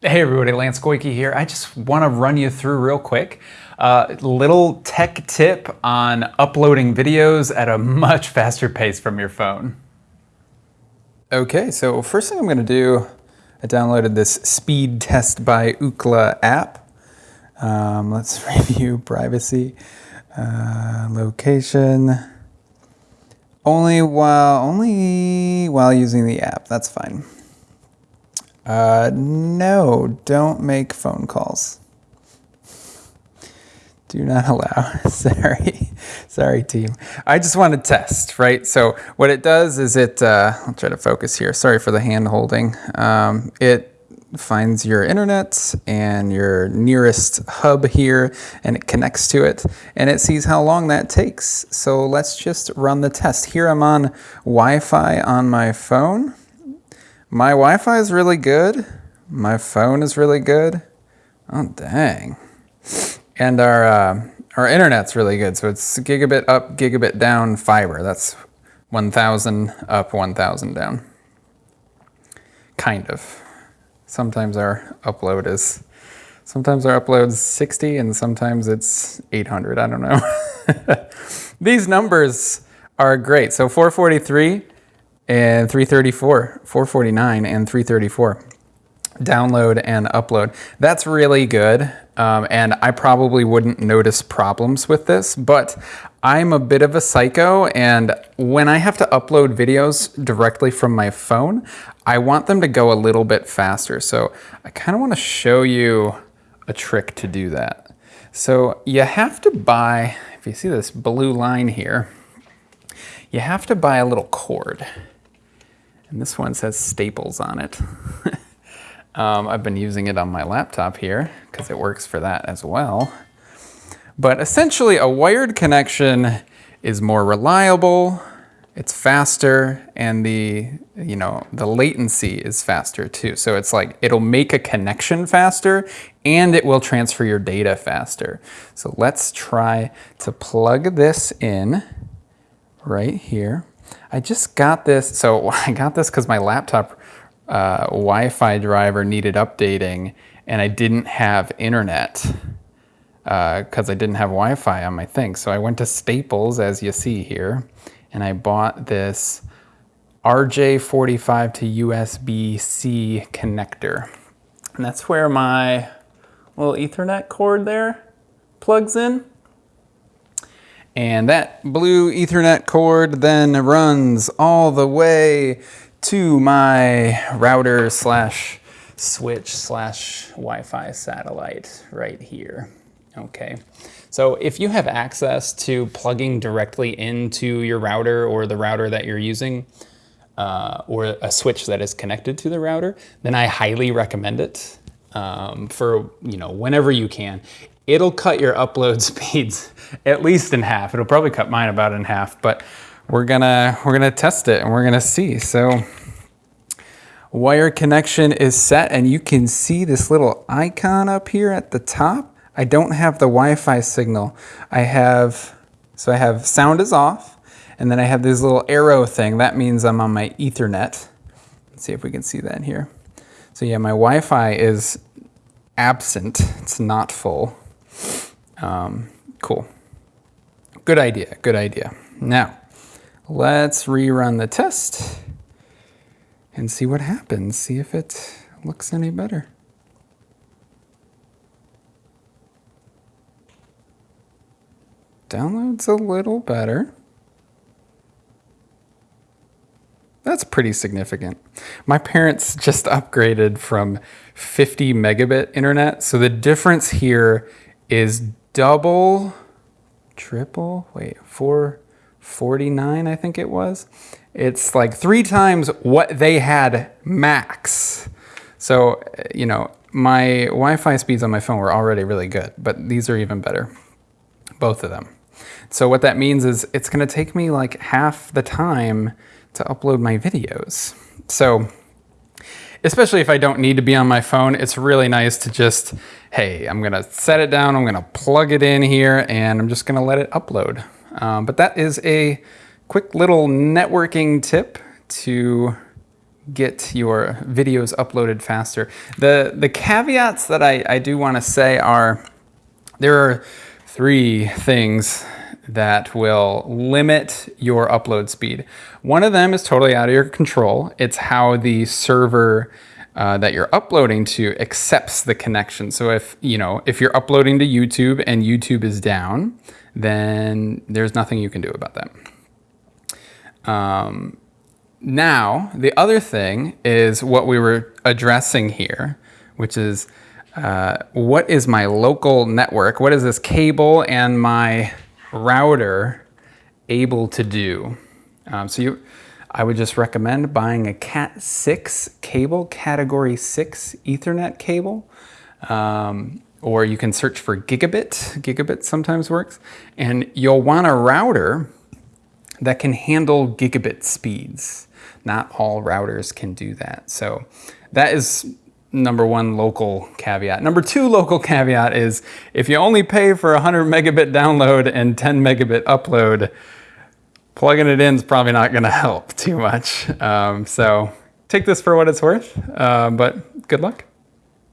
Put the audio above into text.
Hey everybody, Lance Goyke here. I just want to run you through real quick a uh, little tech tip on uploading videos at a much faster pace from your phone. Okay, so first thing I'm going to do, I downloaded this speed test by Ookla app. Um, let's review privacy, uh, location. Only while only while using the app. That's fine. Uh, no, don't make phone calls. Do not allow. Sorry. Sorry, team. I just want to test, right? So what it does is it, uh, I'll try to focus here. Sorry for the hand holding. Um, it finds your internet and your nearest hub here and it connects to it and it sees how long that takes. So let's just run the test. Here I'm on Wi-Fi on my phone. My Wi-Fi is really good. My phone is really good. Oh, dang. And our, uh, our internet's really good. So it's gigabit up, gigabit down fiber. That's 1,000 up, 1,000 down. Kind of. Sometimes our upload is, sometimes our upload's 60 and sometimes it's 800. I don't know. These numbers are great. So 443 and 334, 449 and 334 download and upload. That's really good. Um, and I probably wouldn't notice problems with this, but I'm a bit of a psycho and when I have to upload videos directly from my phone, I want them to go a little bit faster. So I kind of want to show you a trick to do that. So you have to buy, if you see this blue line here, you have to buy a little cord. And this one says Staples on it. um, I've been using it on my laptop here because it works for that as well. But essentially a wired connection is more reliable, it's faster, and the, you know, the latency is faster too. So it's like, it'll make a connection faster and it will transfer your data faster. So let's try to plug this in right here. I just got this, so I got this because my laptop uh, Wi-Fi driver needed updating and I didn't have internet because uh, I didn't have Wi-Fi on my thing. So I went to Staples, as you see here, and I bought this RJ45 to USB-C connector. And that's where my little ethernet cord there plugs in. And that blue ethernet cord then runs all the way to my router slash switch slash Wi-Fi satellite right here. Okay, so if you have access to plugging directly into your router or the router that you're using, uh, or a switch that is connected to the router, then I highly recommend it um, for you know whenever you can it'll cut your upload speeds at least in half. It'll probably cut mine about in half, but we're gonna we're gonna test it and we're gonna see. So wire connection is set and you can see this little icon up here at the top. I don't have the Wi-Fi signal. I have, so I have sound is off and then I have this little arrow thing. That means I'm on my ethernet. Let's see if we can see that here. So yeah, my Wi-Fi is absent. It's not full. Um, cool. Good idea, good idea. Now, let's rerun the test and see what happens. See if it looks any better. Download's a little better. That's pretty significant. My parents just upgraded from 50 megabit internet. So the difference here is double, triple, wait, 449 I think it was. It's like three times what they had max. So, you know, my Wi-Fi speeds on my phone were already really good, but these are even better, both of them. So what that means is it's gonna take me like half the time to upload my videos. So especially if I don't need to be on my phone, it's really nice to just, hey, I'm gonna set it down, I'm gonna plug it in here, and I'm just gonna let it upload. Um, but that is a quick little networking tip to get your videos uploaded faster. The, the caveats that I, I do want to say are there are three things that will limit your upload speed. One of them is totally out of your control. It's how the server uh, that you're uploading to accepts the connection. So if you know if you're uploading to YouTube and YouTube is down, then there's nothing you can do about that. Um, now the other thing is what we were addressing here, which is uh, what is my local network? What is this cable and my router able to do? Um, so you I would just recommend buying a Cat 6 cable, category 6 Ethernet cable. Um, or you can search for gigabit. Gigabit sometimes works. And you'll want a router that can handle gigabit speeds. Not all routers can do that. So that is number one local caveat. Number two local caveat is if you only pay for 100 megabit download and 10 megabit upload, plugging it in is probably not going to help too much. Um, so take this for what it's worth, uh, but good luck.